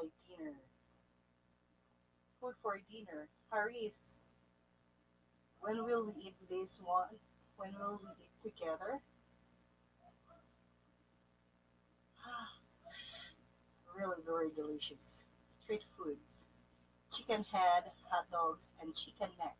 my dinner. Food for dinner. Haris, when will we eat this one? When will we eat together? really very delicious. Street foods. Chicken head, hot dogs, and chicken neck.